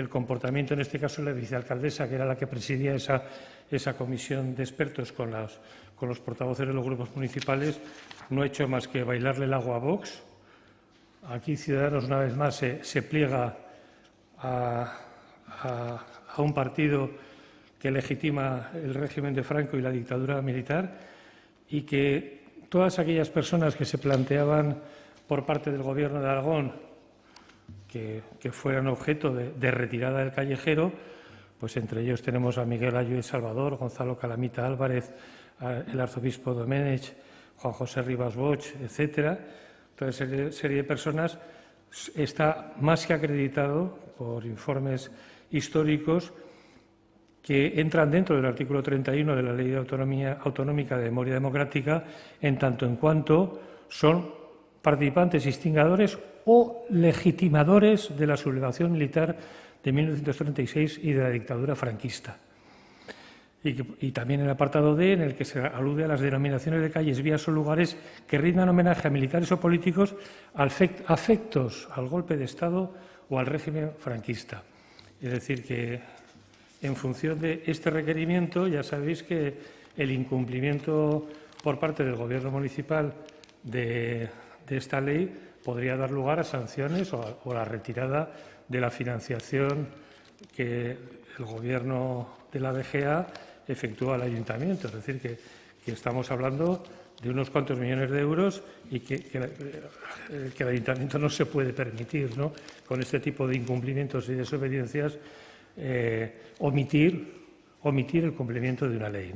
el comportamiento, en este caso, de la vicealcaldesa, que era la que presidía esa, esa comisión de expertos con, las, con los portavoces de los grupos municipales, no ha hecho más que bailarle el agua a Vox. Aquí Ciudadanos, una vez más, se, se pliega a, a, a un partido que legitima el régimen de Franco y la dictadura militar y que todas aquellas personas que se planteaban por parte del Gobierno de Aragón que, que fueran objeto de, retirada del callejero, pues entre ellos tenemos a Miguel Ayuez Salvador, Gonzalo Calamita Álvarez, el arzobispo Domenech, Juan José Rivas Bosch, etcétera. Toda serie, serie de personas está más que acreditado por informes históricos que entran dentro del artículo 31 de la Ley de Autonomía Autonómica de Memoria Democrática en tanto en cuanto son participantes instigadores o legitimadores de la sublevación militar de 1936 y de la dictadura franquista. Y, y, también el apartado D, en el que se alude a las denominaciones de calles, vías o lugares que rindan homenaje a militares o políticos afectos al golpe de Estado o al régimen franquista. Es decir, que en función de este requerimiento, ya sabéis que el incumplimiento por parte del Gobierno municipal de, esta ley podría dar lugar a sanciones o a, la retirada de la financiación que el Gobierno de la BGA efectúa al Ayuntamiento. Es decir, que, estamos hablando de unos cuantos millones de euros y que, que, que, el Ayuntamiento no se puede permitir, ¿no? con este tipo de incumplimientos y desobediencias, eh, omitir, omitir el cumplimiento de una ley.